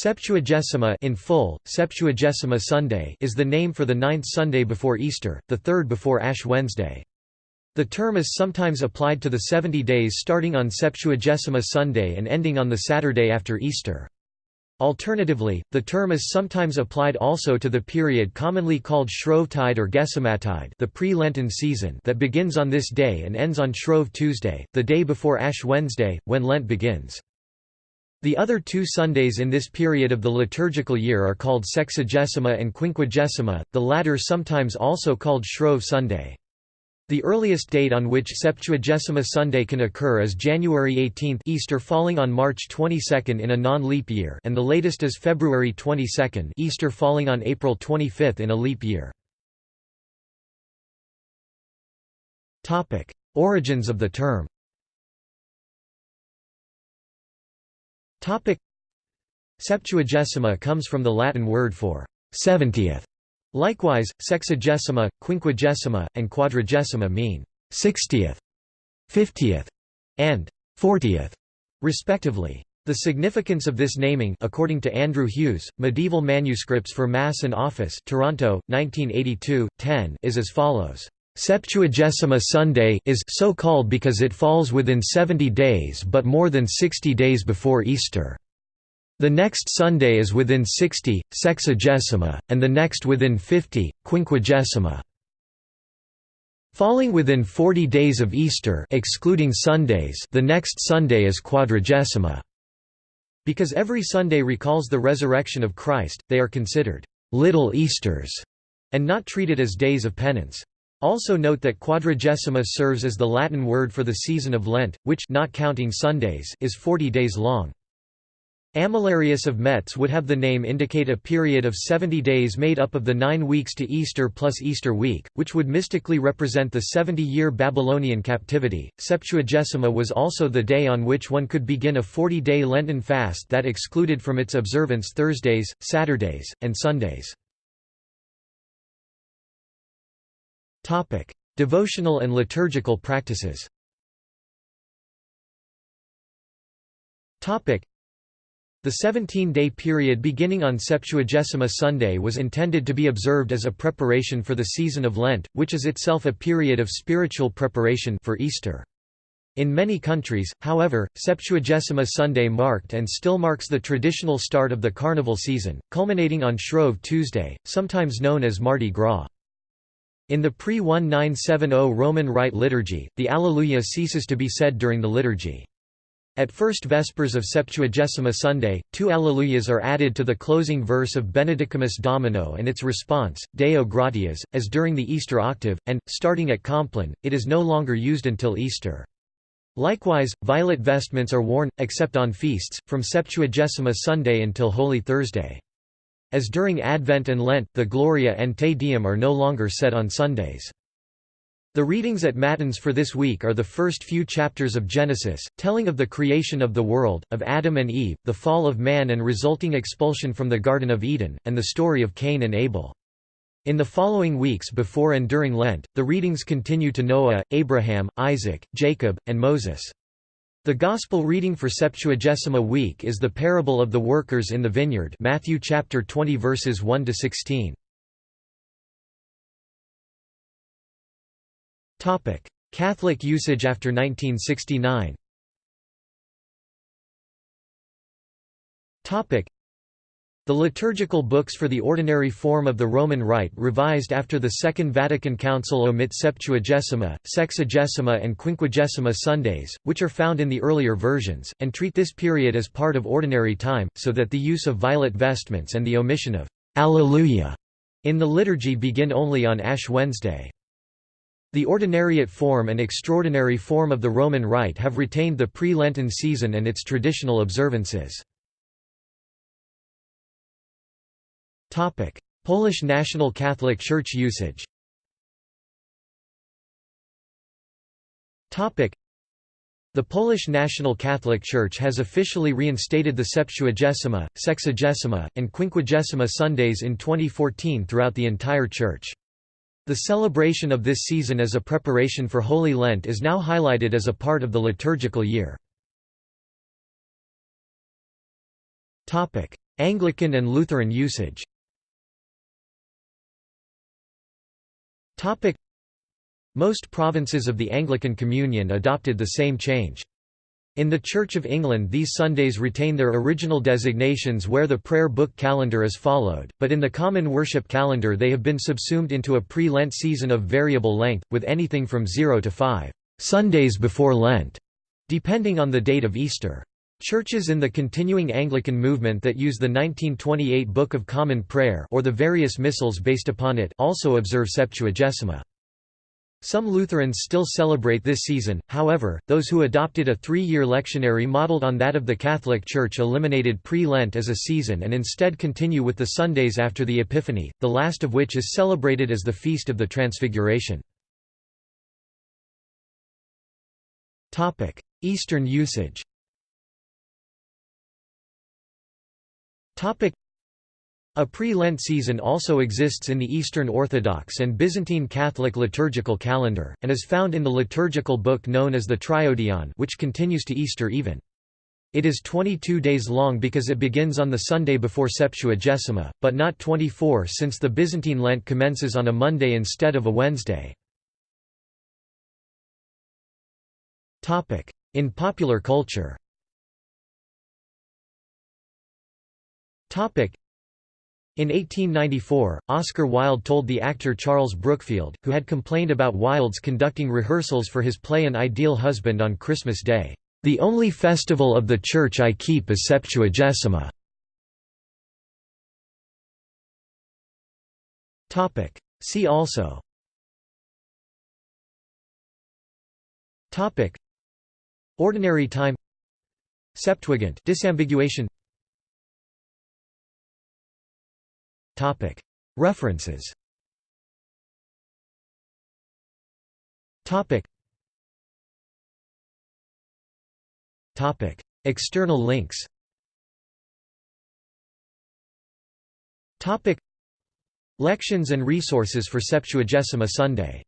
Septuagesima in full, Septuagesima Sunday is the name for the ninth Sunday before Easter, the third before Ash Wednesday. The term is sometimes applied to the 70 days starting on Septuagesima Sunday and ending on the Saturday after Easter. Alternatively, the term is sometimes applied also to the period commonly called Shrovetide or Gesimatide the pre-Lenten season that begins on this day and ends on Shrove Tuesday, the day before Ash Wednesday, when Lent begins. The other two Sundays in this period of the liturgical year are called Sexagesima and Quinquagesima, the latter sometimes also called Shrove Sunday. The earliest date on which Septuagesima Sunday can occur is January 18 Easter falling on March 22 in a non-leap year and the latest is February 22 Easter falling on April 25 in a leap year. Origins of the term Septuagesima comes from the Latin word for seventieth. Likewise, sexagesima, quinquagesima, and quadragesima mean sixtieth, fiftieth, and fortieth, respectively. The significance of this naming according to Andrew Hughes, Medieval Manuscripts for Mass and Office Toronto, 1982, 10, is as follows. Septuagesima Sunday is so called because it falls within 70 days but more than 60 days before Easter. The next Sunday is within 60, sexagesima, and the next within 50, quinquagesima. Falling within 40 days of Easter excluding Sundays the next Sunday is quadragesima. Because every Sunday recalls the resurrection of Christ, they are considered «little Easters» and not treated as days of penance. Also note that quadragesima serves as the Latin word for the season of Lent, which not counting Sundays is 40 days long. Amalarius of Metz would have the name indicate a period of 70 days made up of the nine weeks to Easter plus Easter week, which would mystically represent the 70-year Babylonian captivity. Septuagesima was also the day on which one could begin a 40-day Lenten fast that excluded from its observance Thursdays, Saturdays, and Sundays. Devotional and liturgical practices. The 17-day period beginning on Septuagesima Sunday was intended to be observed as a preparation for the season of Lent, which is itself a period of spiritual preparation for Easter. In many countries, however, Septuagesima Sunday marked and still marks the traditional start of the carnival season, culminating on Shrove Tuesday, sometimes known as Mardi Gras. In the pre-1970 Roman Rite liturgy, the Alleluia ceases to be said during the liturgy. At first Vespers of Septuagesima Sunday, two Alleluias are added to the closing verse of Benedicamus Domino and its response, Deo gratias, as during the Easter octave, and, starting at Compline, it is no longer used until Easter. Likewise, violet vestments are worn, except on feasts, from Septuagesima Sunday until Holy Thursday. As during Advent and Lent, the Gloria and Te Deum are no longer said on Sundays. The readings at Matins for this week are the first few chapters of Genesis, telling of the creation of the world, of Adam and Eve, the fall of man and resulting expulsion from the Garden of Eden, and the story of Cain and Abel. In the following weeks before and during Lent, the readings continue to Noah, Abraham, Isaac, Jacob, and Moses. The Gospel reading for Septuagesima week is the parable of the workers in the vineyard Matthew chapter 20 verses 1 to 16. Topic: Catholic usage after 1969. Topic: the liturgical books for the ordinary form of the Roman Rite revised after the Second Vatican Council omit Septuagesima, Sexagesima and Quinquagesima Sundays, which are found in the earlier versions, and treat this period as part of ordinary time, so that the use of violet vestments and the omission of Alleluia in the liturgy begin only on Ash Wednesday. The ordinariate form and extraordinary form of the Roman Rite have retained the pre-Lenten season and its traditional observances. Topic: Polish National Catholic Church usage. Topic: The Polish National Catholic Church has officially reinstated the Septuagesima, Sexagesima, and Quinquagesima Sundays in 2014 throughout the entire church. The celebration of this season as a preparation for Holy Lent is now highlighted as a part of the liturgical year. Anglican and Lutheran usage Most provinces of the Anglican Communion adopted the same change. In the Church of England these Sundays retain their original designations where the prayer book calendar is followed, but in the common worship calendar they have been subsumed into a pre-Lent season of variable length, with anything from 0 to 5 Sundays before Lent, depending on the date of Easter. Churches in the continuing Anglican movement that use the 1928 Book of Common Prayer or the various missals based upon it also observe Septuagesima. Some Lutherans still celebrate this season, however, those who adopted a three-year lectionary modeled on that of the Catholic Church eliminated pre-Lent as a season and instead continue with the Sundays after the Epiphany, the last of which is celebrated as the Feast of the Transfiguration. Eastern usage a pre-Lent season also exists in the Eastern Orthodox and Byzantine Catholic liturgical calendar, and is found in the liturgical book known as the Triodion which continues to Easter even. It is 22 days long because it begins on the Sunday before Septuagesima, but not 24 since the Byzantine Lent commences on a Monday instead of a Wednesday. In popular culture in 1894, Oscar Wilde told the actor Charles Brookfield, who had complained about Wilde's conducting rehearsals for his play An Ideal Husband on Christmas Day, "...the only festival of the church I keep is Septuagesima." See also. Ordinary time. Septuagint. Disambiguation References. External links. Lections and resources for Septuagesima Sunday